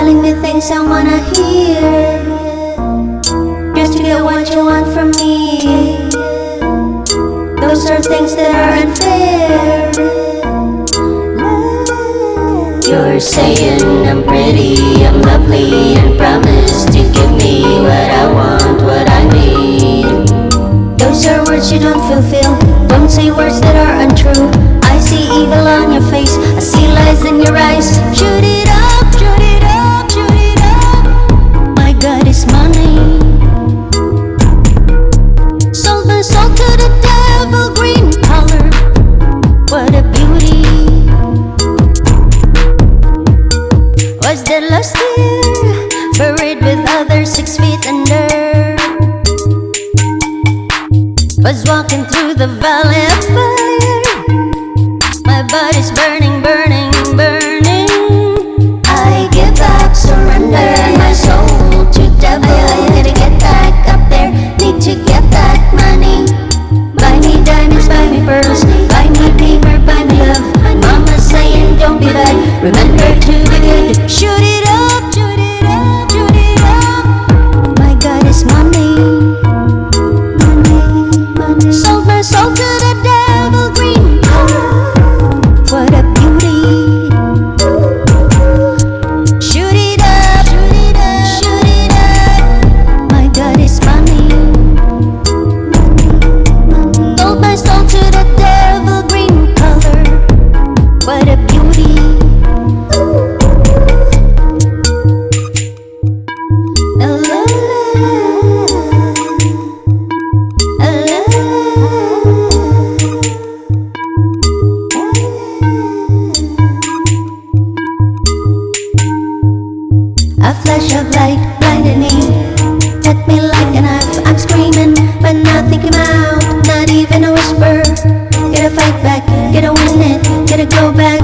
telling me things I wanna hear. Just to get what you want from me. Those are things that are unfair. You're saying I'm pretty, I'm lovely And promise to give me what I want, what I need. Those are words you don't fulfill. Don't say words that are untrue. I see evil on your face six feet under Was walking through the valley of fire. My body's burning, burning, burning soul to the devil A flash of light, blinded me. Cut me like a knife, I'm screaming But nothing came out, not even a whisper. Gotta fight back, gotta win it Gotta go back.